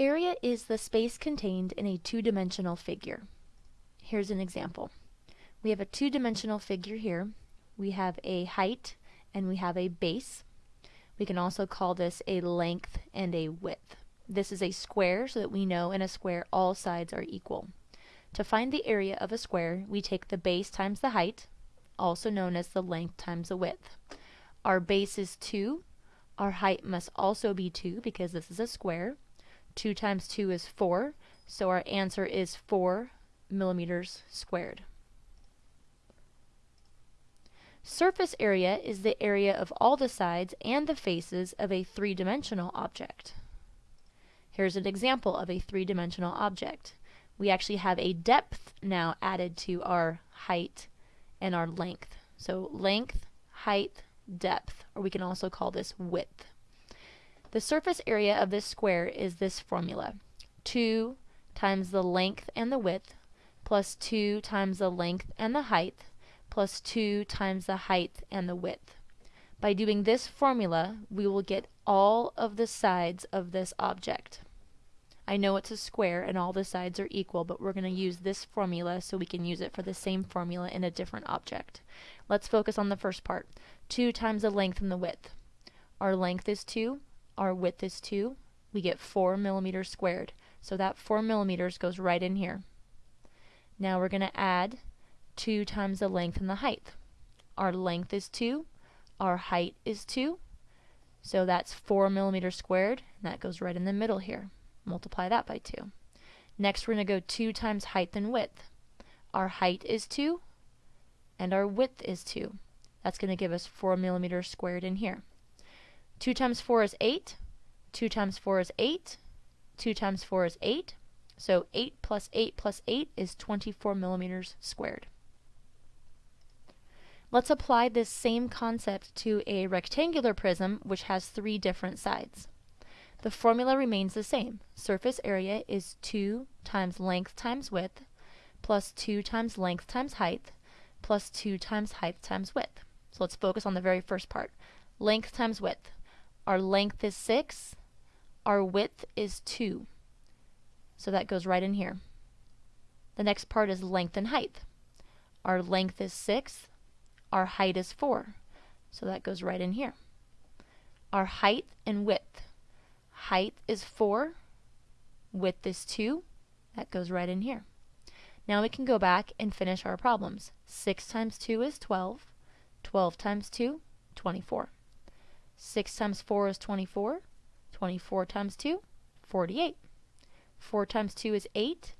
Area is the space contained in a two-dimensional figure. Here's an example. We have a two-dimensional figure here. We have a height and we have a base. We can also call this a length and a width. This is a square so that we know in a square all sides are equal. To find the area of a square, we take the base times the height, also known as the length times the width. Our base is 2. Our height must also be 2 because this is a square. 2 times 2 is 4, so our answer is 4 millimeters squared. Surface area is the area of all the sides and the faces of a three-dimensional object. Here's an example of a three-dimensional object. We actually have a depth now added to our height and our length. So length, height, depth, or we can also call this width. The surface area of this square is this formula. 2 times the length and the width plus 2 times the length and the height plus 2 times the height and the width. By doing this formula, we will get all of the sides of this object. I know it's a square and all the sides are equal, but we're going to use this formula so we can use it for the same formula in a different object. Let's focus on the first part. 2 times the length and the width. Our length is 2, our width is 2, we get 4 millimeters squared. So that 4 millimeters goes right in here. Now we're going to add 2 times the length and the height. Our length is 2, our height is 2, so that's 4 millimeters squared, and that goes right in the middle here. Multiply that by 2. Next we're going to go 2 times height and width. Our height is 2, and our width is 2. That's going to give us 4 millimeters squared in here. 2 times 4 is 8. 2 times 4 is 8. 2 times 4 is 8. So 8 plus 8 plus 8 is 24 millimeters squared. Let's apply this same concept to a rectangular prism which has three different sides. The formula remains the same. Surface area is 2 times length times width plus 2 times length times height plus 2 times height times width. So let's focus on the very first part. Length times width. Our length is 6. Our width is 2. So that goes right in here. The next part is length and height. Our length is 6. Our height is 4. So that goes right in here. Our height and width. Height is 4. Width is 2. That goes right in here. Now we can go back and finish our problems. 6 times 2 is 12. 12 times 2, 24. 6 times 4 is 24. 24 times 2, 48. 4 times 2 is 8.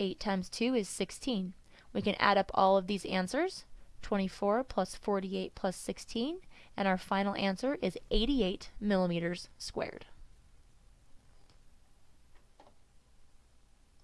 8 times 2 is 16. We can add up all of these answers. 24 plus 48 plus 16. And our final answer is 88 millimeters squared.